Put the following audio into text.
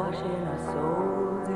Washing our souls